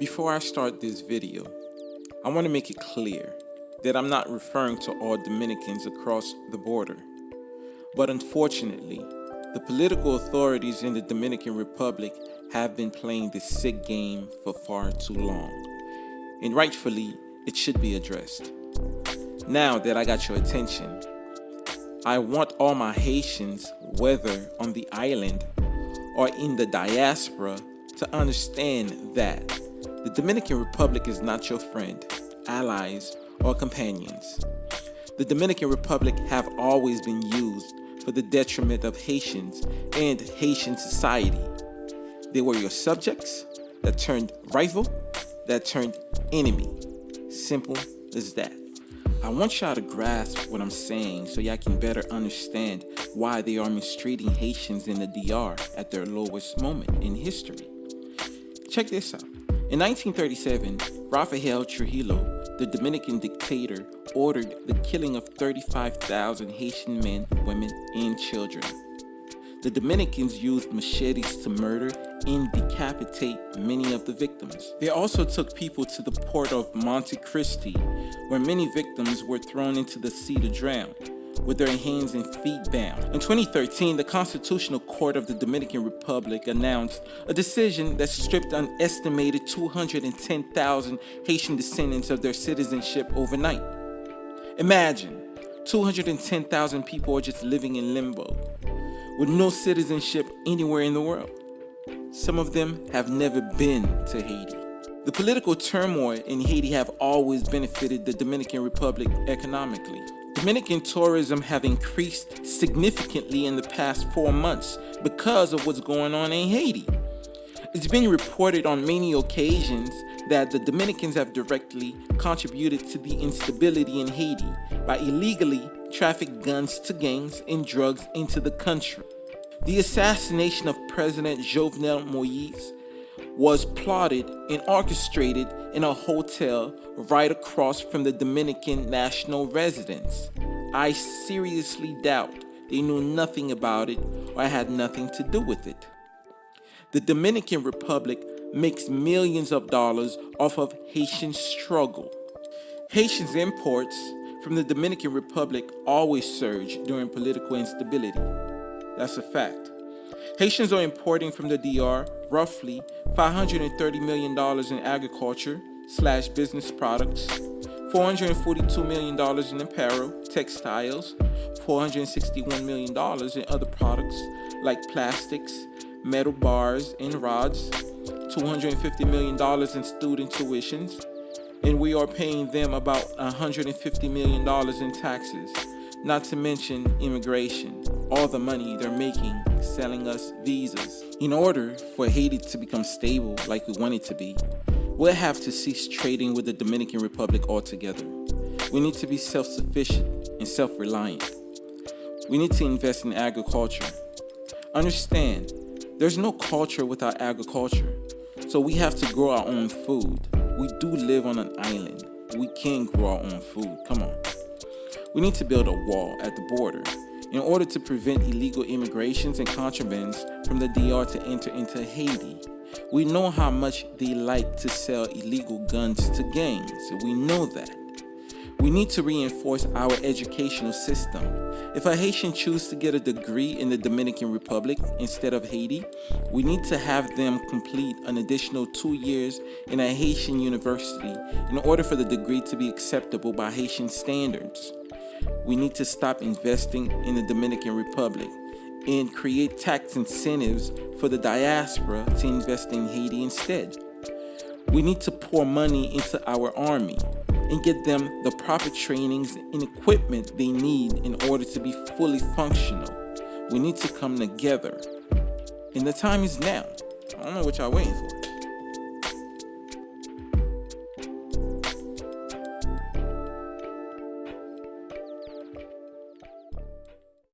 Before I start this video, I want to make it clear that I'm not referring to all Dominicans across the border. But unfortunately, the political authorities in the Dominican Republic have been playing this sick game for far too long. And rightfully, it should be addressed. Now that I got your attention, I want all my Haitians, whether on the island or in the diaspora, to understand that the Dominican Republic is not your friend, allies, or companions. The Dominican Republic have always been used for the detriment of Haitians and Haitian society. They were your subjects that turned rival, that turned enemy. Simple as that. I want y'all to grasp what I'm saying so y'all can better understand why they are mistreating Haitians in the DR at their lowest moment in history. Check this out. In 1937, Rafael Trujillo, the Dominican dictator, ordered the killing of 35,000 Haitian men, women, and children. The Dominicans used machetes to murder and decapitate many of the victims. They also took people to the port of Monte Cristi, where many victims were thrown into the sea to drown with their hands and feet bound. In 2013, the Constitutional Court of the Dominican Republic announced a decision that stripped an estimated 210,000 Haitian descendants of their citizenship overnight. Imagine, 210,000 people are just living in limbo, with no citizenship anywhere in the world. Some of them have never been to Haiti. The political turmoil in Haiti have always benefited the Dominican Republic economically. Dominican tourism have increased significantly in the past four months because of what's going on in Haiti. It's been reported on many occasions that the Dominicans have directly contributed to the instability in Haiti by illegally trafficking guns to gangs and drugs into the country. The assassination of President Jovenel Moise was plotted and orchestrated in a hotel right across from the Dominican national residence. I seriously doubt they knew nothing about it or had nothing to do with it. The Dominican Republic makes millions of dollars off of Haitian struggle. Haitians imports from the Dominican Republic always surge during political instability. That's a fact. Haitians are importing from the DR roughly $530 million in agriculture slash business products, $442 million in apparel, textiles, $461 million in other products like plastics, metal bars and rods, $250 million in student tuitions, and we are paying them about $150 million in taxes, not to mention immigration, all the money they're making selling us visas. In order for Haiti to become stable like we want it to be, we'll have to cease trading with the Dominican Republic altogether. We need to be self-sufficient and self-reliant. We need to invest in agriculture. Understand, there's no culture without agriculture, so we have to grow our own food. We do live on an island. We can grow our own food. Come on. We need to build a wall at the border in order to prevent illegal immigrations and contrabands from the DR to enter into Haiti. We know how much they like to sell illegal guns to gangs, we know that. We need to reinforce our educational system. If a Haitian chooses to get a degree in the Dominican Republic instead of Haiti, we need to have them complete an additional two years in a Haitian university in order for the degree to be acceptable by Haitian standards. We need to stop investing in the Dominican Republic and create tax incentives for the diaspora to invest in Haiti instead. We need to pour money into our army and get them the proper trainings and equipment they need in order to be fully functional. We need to come together. And the time is now. I don't know what y'all waiting for.